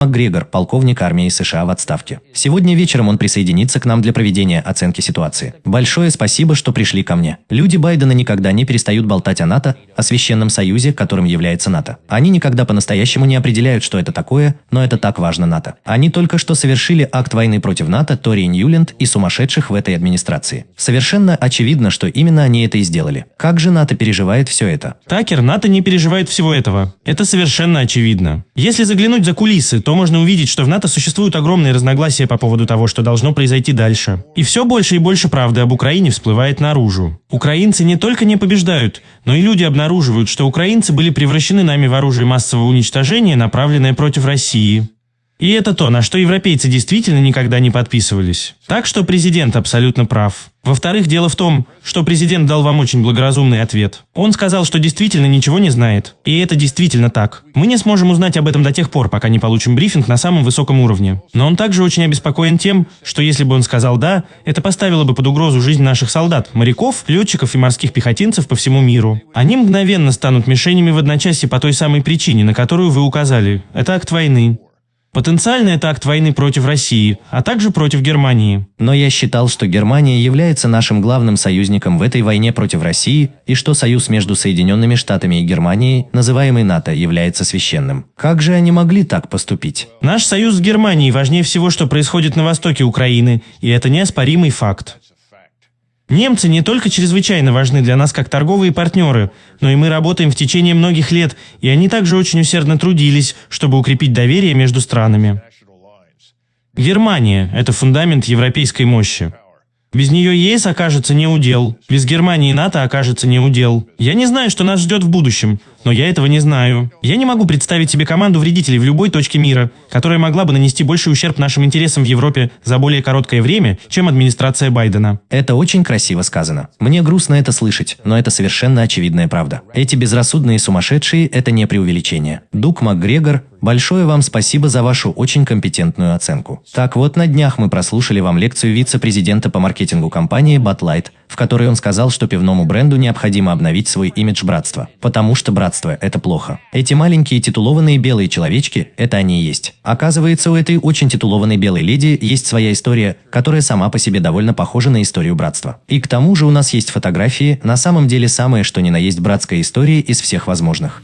МакГрегор, полковник армии США в отставке. Сегодня вечером он присоединится к нам для проведения оценки ситуации. Большое спасибо, что пришли ко мне. Люди Байдена никогда не перестают болтать о НАТО, о священном союзе, которым является НАТО. Они никогда по-настоящему не определяют, что это такое, но это так важно НАТО. Они только что совершили акт войны против НАТО, Тори Ньюленд и сумасшедших в этой администрации. Совершенно очевидно, что именно они это и сделали. Как же НАТО переживает все это? Такер, НАТО не переживает всего этого. Это совершенно очевидно. Если заглянуть за кулисы, то можно увидеть, что в НАТО существуют огромные разногласия по поводу того, что должно произойти дальше. И все больше и больше правды об Украине всплывает наружу. Украинцы не только не побеждают, но и люди обнаруживают, что украинцы были превращены нами в оружие массового уничтожения, направленное против России. И это то, на что европейцы действительно никогда не подписывались. Так что президент абсолютно прав. Во-вторых, дело в том, что президент дал вам очень благоразумный ответ. Он сказал, что действительно ничего не знает. И это действительно так. Мы не сможем узнать об этом до тех пор, пока не получим брифинг на самом высоком уровне. Но он также очень обеспокоен тем, что если бы он сказал «да», это поставило бы под угрозу жизнь наших солдат, моряков, летчиков и морских пехотинцев по всему миру. Они мгновенно станут мишенями в одночасье по той самой причине, на которую вы указали. Это акт войны. Потенциально это акт войны против России, а также против Германии. Но я считал, что Германия является нашим главным союзником в этой войне против России и что союз между Соединенными Штатами и Германией, называемый НАТО, является священным. Как же они могли так поступить? Наш союз с Германией важнее всего, что происходит на востоке Украины, и это неоспоримый факт. Немцы не только чрезвычайно важны для нас как торговые партнеры, но и мы работаем в течение многих лет, и они также очень усердно трудились, чтобы укрепить доверие между странами. Германия – это фундамент европейской мощи. Без нее ЕС окажется не удел. Без Германии НАТО окажется не удел. Я не знаю, что нас ждет в будущем, но я этого не знаю. Я не могу представить себе команду вредителей в любой точке мира, которая могла бы нанести больший ущерб нашим интересам в Европе за более короткое время, чем администрация Байдена. Это очень красиво сказано. Мне грустно это слышать, но это совершенно очевидная правда. Эти безрассудные сумасшедшие – это не преувеличение. Дук МакГрегор Большое вам спасибо за вашу очень компетентную оценку. Так вот, на днях мы прослушали вам лекцию вице-президента по маркетингу компании Light, в которой он сказал, что пивному бренду необходимо обновить свой имидж братства. Потому что братство – это плохо. Эти маленькие титулованные белые человечки – это они и есть. Оказывается, у этой очень титулованной белой леди есть своя история, которая сама по себе довольно похожа на историю братства. И к тому же у нас есть фотографии, на самом деле самые что ни на есть братской истории из всех возможных.